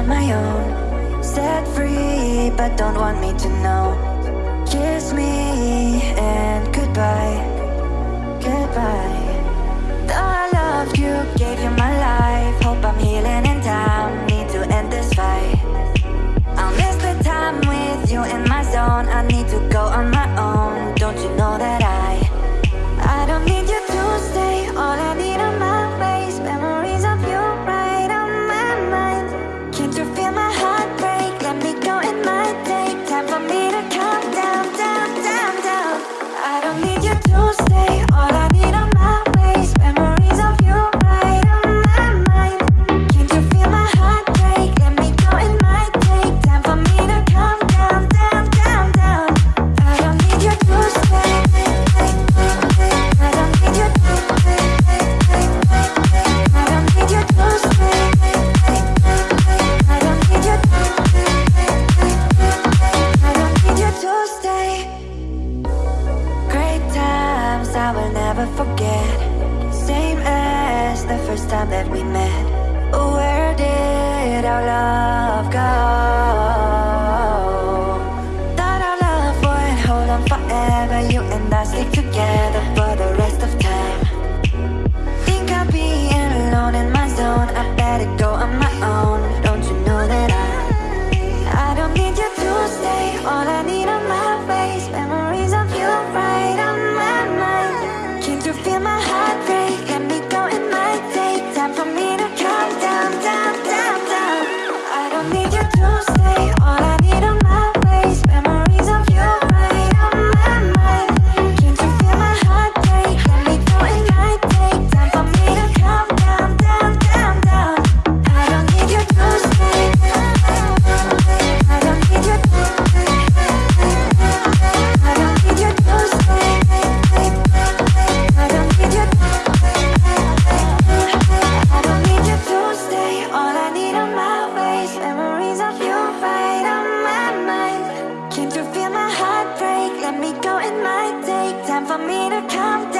on my own. Set free, but don't want me to know. Kiss me and goodbye. moments I will never forget. Same as the first time that we met. Where did our love go? Thought our love would hold on forever. You and I stick together. say for me to come down.